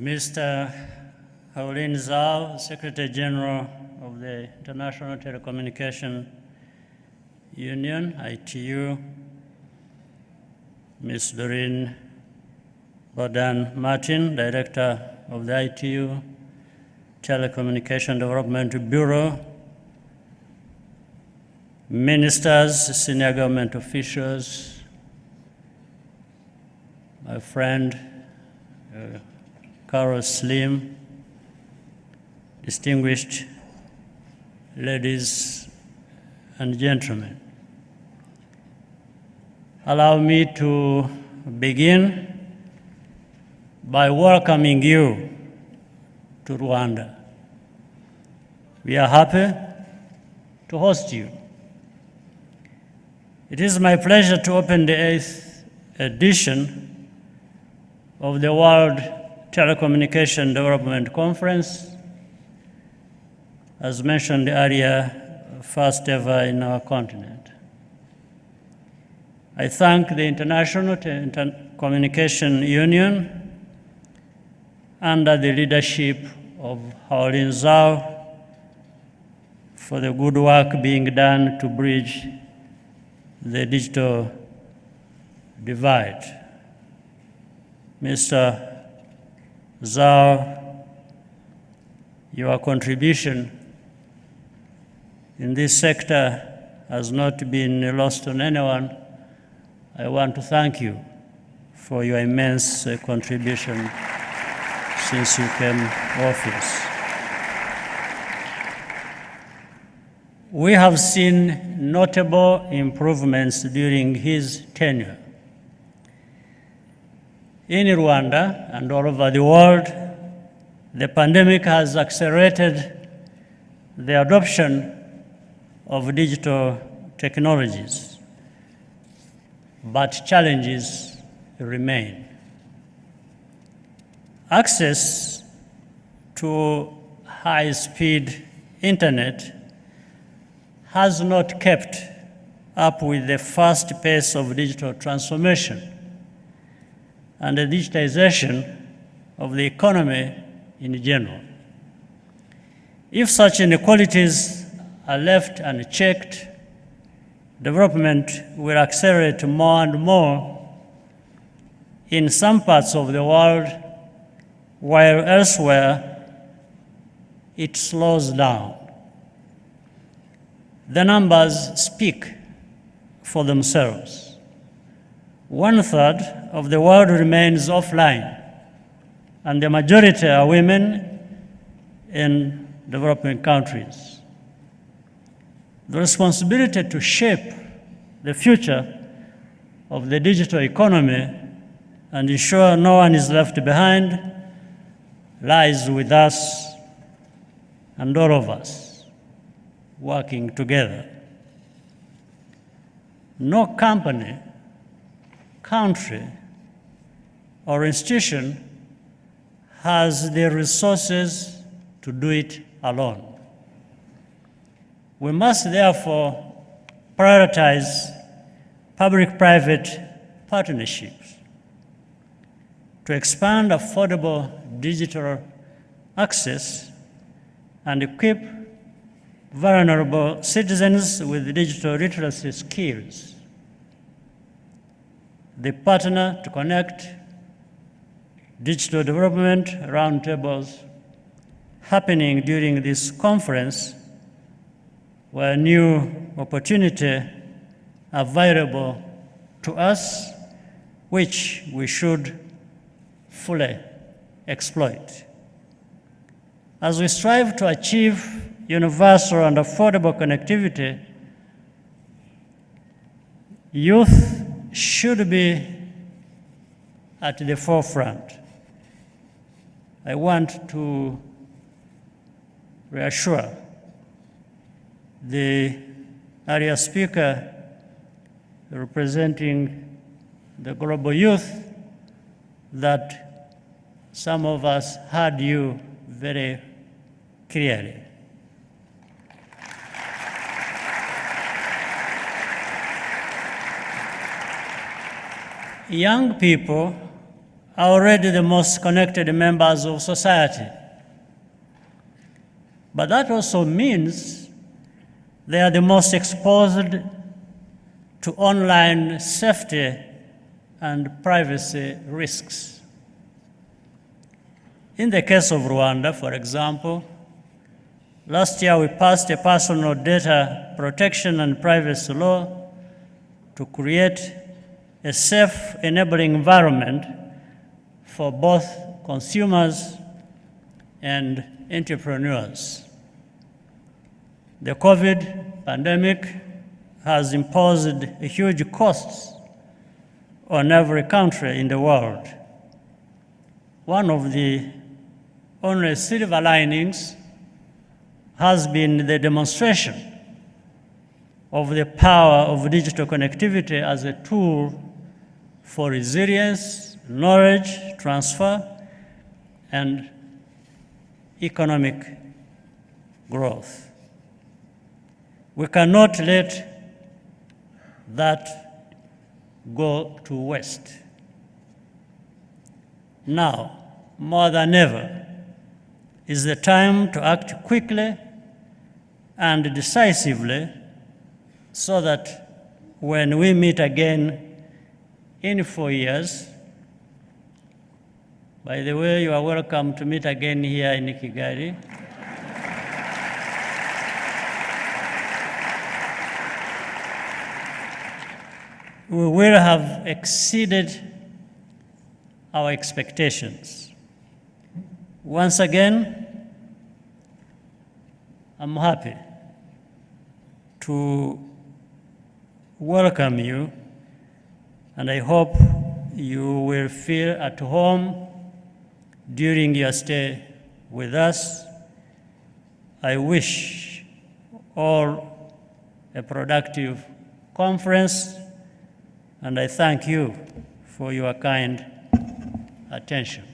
Mr. Houlin Zhao, Secretary General of the International Telecommunication Union, ITU, Ms. Doreen Bogdan-Martin, Director of the ITU Telecommunication Development Bureau, ministers, senior government officials, my friend uh, Carlos Slim, distinguished ladies and gentlemen. Allow me to begin by welcoming you to Rwanda. We are happy to host you. It is my pleasure to open the eighth edition of the World Telecommunication Development Conference, as mentioned earlier, first ever in our continent. I thank the International Telecommunication Union under the leadership of Houlin Zhao for the good work being done to bridge the digital divide. Mr. Zhao, your contribution in this sector has not been lost on anyone. I want to thank you for your immense uh, contribution since you came office. We have seen notable improvements during his tenure. In Rwanda and all over the world, the pandemic has accelerated the adoption of digital technologies, but challenges remain. Access to high-speed internet has not kept up with the fast pace of digital transformation and the digitization of the economy in general. If such inequalities are left unchecked, development will accelerate more and more in some parts of the world, while elsewhere it slows down. The numbers speak for themselves. One third of the world remains offline, and the majority are women in developing countries. The responsibility to shape the future of the digital economy and ensure no one is left behind lies with us and all of us working together. No company, country, or institution has the resources to do it alone. We must therefore prioritize public-private partnerships to expand affordable digital access and equip vulnerable citizens with digital literacy skills. The partner to connect digital development roundtables happening during this conference were new opportunity available to us which we should fully exploit. As we strive to achieve universal and affordable connectivity, youth should be at the forefront. I want to reassure the area speaker representing the global youth that some of us heard you very clearly. Young people are already the most connected members of society. But that also means they are the most exposed to online safety and privacy risks. In the case of Rwanda, for example, last year we passed a personal data protection and privacy law to create a safe, enabling environment for both consumers and entrepreneurs. The COVID pandemic has imposed huge costs on every country in the world. One of the only silver linings has been the demonstration of the power of digital connectivity as a tool for resilience, knowledge transfer, and economic growth. We cannot let that go to waste. Now, more than ever, is the time to act quickly and decisively so that when we meet again in four years, by the way, you are welcome to meet again here in Kigali. we will have exceeded our expectations. Once again, I'm happy to welcome you, and I hope you will feel at home during your stay with us. I wish all a productive conference and I thank you for your kind attention.